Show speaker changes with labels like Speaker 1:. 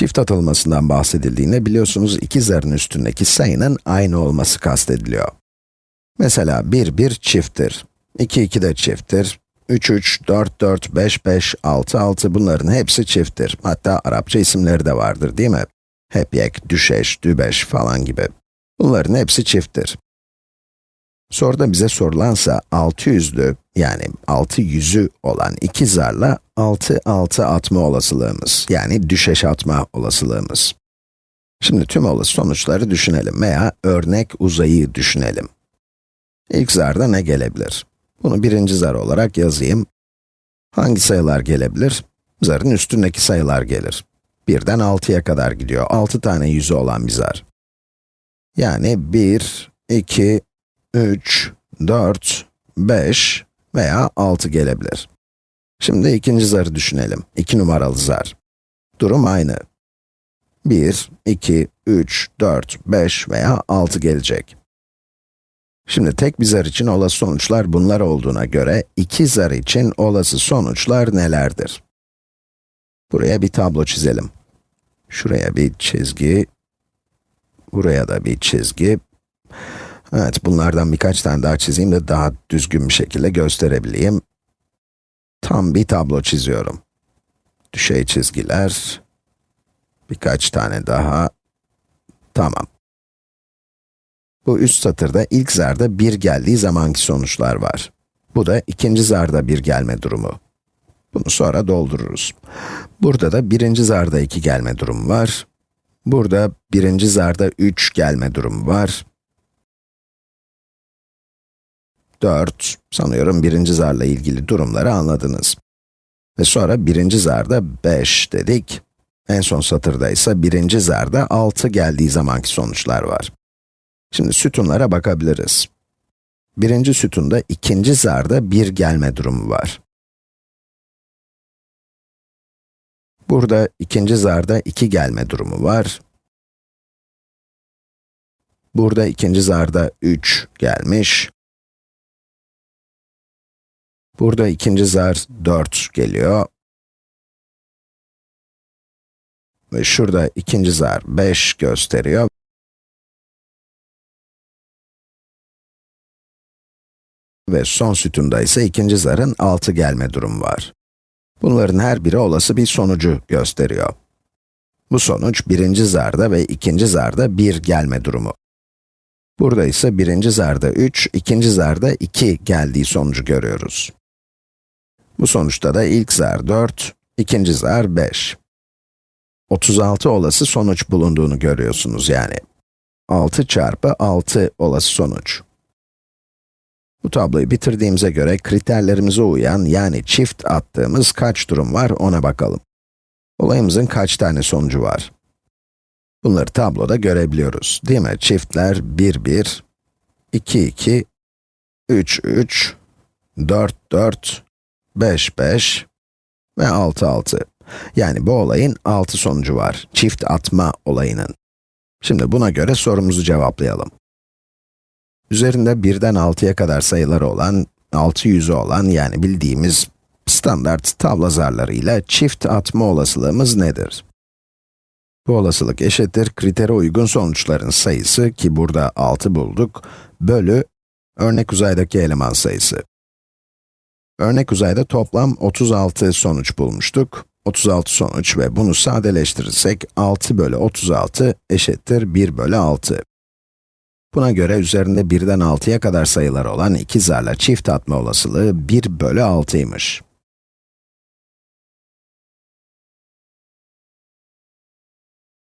Speaker 1: çift atılmasından bahsedildiğinde biliyorsunuz iki zarın üstündeki sayının aynı olması kastediliyor. Mesela 1, 1 çifttir, 2, 2 de çifttir, 3, 3, 4, 4, 5, 5, 6, 6 bunların hepsi çifttir. Hatta Arapça isimleri de vardır değil mi? Hepyek, düşeş, dübeş falan gibi. Bunların hepsi çifttir. Soruda bize sorulansa 600'lü yani 6 yüzü olan iki zarla 6 6 atma olasılığımız yani düşeş atma olasılığımız. Şimdi tüm olası sonuçları düşünelim veya örnek uzayı düşünelim. İlk zarda ne gelebilir? Bunu birinci zar olarak yazayım. Hangi sayılar gelebilir? Zarın üstündeki sayılar gelir. 1'den 6'ya kadar gidiyor. 6 tane yüzü olan bir zar. Yani 1, 2, 3, 4, 5 veya 6 gelebilir. Şimdi ikinci zarı düşünelim. 2 numaralı zar. Durum aynı. 1, 2, 3, 4, 5 veya 6 gelecek. Şimdi tek bir zar için olası sonuçlar bunlar olduğuna göre, iki zar için olası sonuçlar nelerdir? Buraya bir tablo çizelim. Şuraya bir çizgi, buraya da bir çizgi, Evet, bunlardan birkaç tane daha çizeyim de daha düzgün bir şekilde gösterebileyim. Tam bir tablo çiziyorum. Düşey çizgiler, birkaç tane daha, tamam. Bu üst satırda ilk zarda bir geldiği zamanki sonuçlar var. Bu da ikinci zarda bir gelme durumu. Bunu sonra doldururuz. Burada da birinci zarda iki gelme durumu var. Burada birinci zarda üç gelme durumu var. 4. Sanıyorum birinci zarla ilgili durumları anladınız. Ve sonra birinci zarda 5 dedik. En son satırda ise birinci zarda 6 geldiği zamanki sonuçlar var. Şimdi sütunlara bakabiliriz. Birinci sütunda ikinci zarda 1 gelme durumu
Speaker 2: var. Burada ikinci zarda 2 gelme durumu var. Burada ikinci zarda 3 gelmiş. Burada ikinci zar 4 geliyor. Ve şurada ikinci zar 5 gösteriyor. Ve son sütunda ise ikinci zarın
Speaker 1: 6 gelme durumu var. Bunların her biri olası bir sonucu gösteriyor. Bu sonuç birinci zarda ve ikinci zarda 1 gelme durumu. Burada ise birinci zarda 3, ikinci zarda 2 geldiği sonucu görüyoruz. Bu sonuçta da ilk zar 4, ikinci zar 5. 36 olası sonuç bulunduğunu görüyorsunuz yani. 6 çarpı 6 olası sonuç. Bu tabloyu bitirdiğimize göre kriterlerimize uyan yani çift attığımız kaç durum var ona bakalım. Olayımızın kaç tane sonucu var? Bunları tabloda görebiliyoruz değil mi? Çiftler 1, 1, 2, 2, 3, 3, 4, 4, 5, 5 ve 6, 6. Yani bu olayın 6 sonucu var, çift atma olayının. Şimdi buna göre sorumuzu cevaplayalım. Üzerinde 1'den 6'ya kadar sayıları olan, 6 yüzü olan yani bildiğimiz standart tabla zarlarıyla çift atma olasılığımız nedir? Bu olasılık eşittir kritere uygun sonuçların sayısı ki burada 6 bulduk, bölü örnek uzaydaki eleman sayısı. Örnek uzayda toplam 36 sonuç bulmuştuk. 36 sonuç ve bunu sadeleştirirsek 6 bölü 36 eşittir 1 bölü 6. Buna göre üzerinde 1'den 6'ya kadar sayılar olan iki zarla çift atma olasılığı 1 bölü
Speaker 2: 6'ymış.